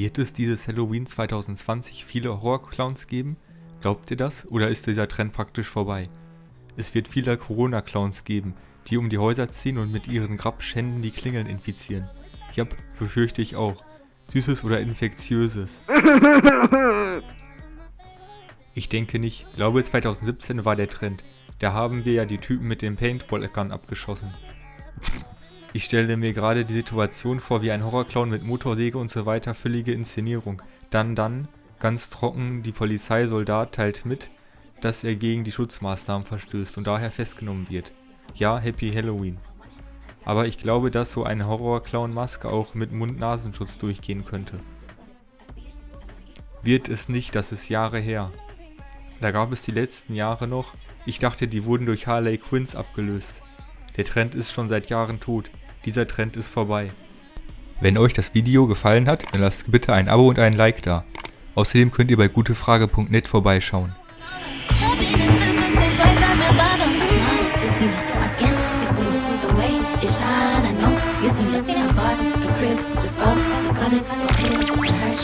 Wird es dieses Halloween 2020 viele Horror-Clowns geben? Glaubt ihr das? Oder ist dieser Trend praktisch vorbei? Es wird viele Corona-Clowns geben, die um die Häuser ziehen und mit ihren Grabschänden die Klingeln infizieren. Ja, befürchte ich auch. Süßes oder Infektiöses. Ich denke nicht. Ich glaube 2017 war der Trend. Da haben wir ja die Typen mit dem Paintball-Gun abgeschossen. Ich stelle mir gerade die Situation vor wie ein Horrorclown mit Motorsäge und so weiter, völlige Inszenierung. Dann, dann, ganz trocken, die Polizeisoldat teilt mit, dass er gegen die Schutzmaßnahmen verstößt und daher festgenommen wird. Ja, Happy Halloween. Aber ich glaube, dass so eine Horrorclown-Maske auch mit Mund-Nasenschutz durchgehen könnte. Wird es nicht, das ist Jahre her. Da gab es die letzten Jahre noch, ich dachte, die wurden durch Harley Quinns abgelöst. Der Trend ist schon seit Jahren tot. Dieser Trend ist vorbei. Wenn euch das Video gefallen hat, dann lasst bitte ein Abo und einen Like da. Außerdem könnt ihr bei gutefrage.net vorbeischauen. Just falls, the closet, the hurt, I